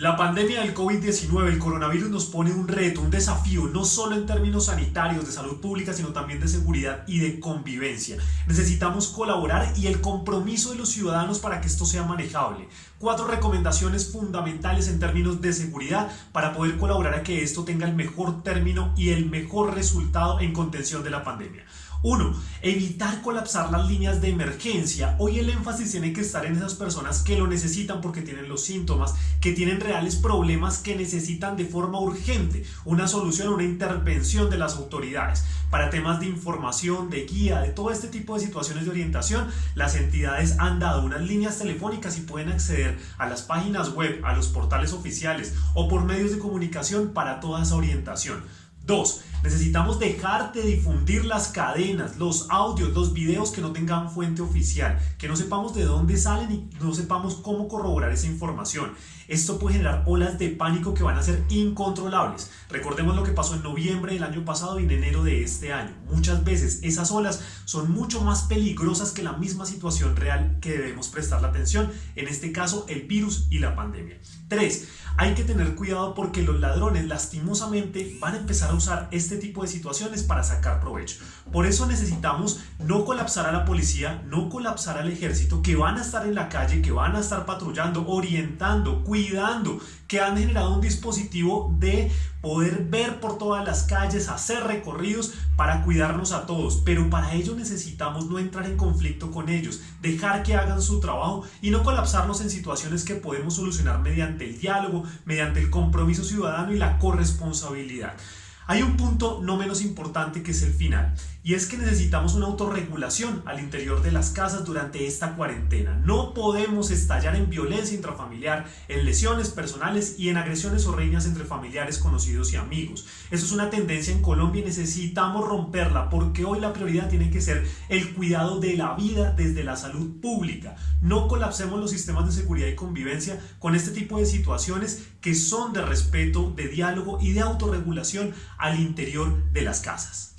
La pandemia del COVID-19, el coronavirus nos pone un reto, un desafío, no solo en términos sanitarios, de salud pública, sino también de seguridad y de convivencia. Necesitamos colaborar y el compromiso de los ciudadanos para que esto sea manejable. Cuatro recomendaciones fundamentales en términos de seguridad para poder colaborar a que esto tenga el mejor término y el mejor resultado en contención de la pandemia. 1. Evitar colapsar las líneas de emergencia. Hoy el énfasis tiene que estar en esas personas que lo necesitan porque tienen los síntomas, que tienen reales problemas que necesitan de forma urgente una solución, una intervención de las autoridades. Para temas de información, de guía, de todo este tipo de situaciones de orientación, las entidades han dado unas líneas telefónicas y pueden acceder a las páginas web, a los portales oficiales o por medios de comunicación para toda esa orientación. 2. Necesitamos dejar de difundir las cadenas, los audios, los videos que no tengan fuente oficial, que no sepamos de dónde salen y no sepamos cómo corroborar esa información. Esto puede generar olas de pánico que van a ser incontrolables. Recordemos lo que pasó en noviembre del año pasado y en enero de este año. Muchas veces esas olas son mucho más peligrosas que la misma situación real que debemos prestar la atención, en este caso el virus y la pandemia. 3. Hay que tener cuidado porque los ladrones lastimosamente van a empezar a usar este tipo de situaciones para sacar provecho. Por eso necesitamos no colapsar a la policía, no colapsar al ejército, que van a estar en la calle, que van a estar patrullando, orientando, cuidando, que han generado un dispositivo de poder ver por todas las calles, hacer recorridos para cuidarnos a todos. Pero para ello necesitamos no entrar en conflicto con ellos, dejar que hagan su trabajo y no colapsarnos en situaciones que podemos solucionar mediante el diálogo, mediante el compromiso ciudadano y la corresponsabilidad. Hay un punto no menos importante que es el final, y es que necesitamos una autorregulación al interior de las casas durante esta cuarentena. No podemos estallar en violencia intrafamiliar, en lesiones personales y en agresiones o riñas entre familiares, conocidos y amigos. Eso es una tendencia en Colombia y necesitamos romperla porque hoy la prioridad tiene que ser el cuidado de la vida desde la salud pública. No colapsemos los sistemas de seguridad y convivencia con este tipo de situaciones que son de respeto, de diálogo y de autorregulación al interior de las casas.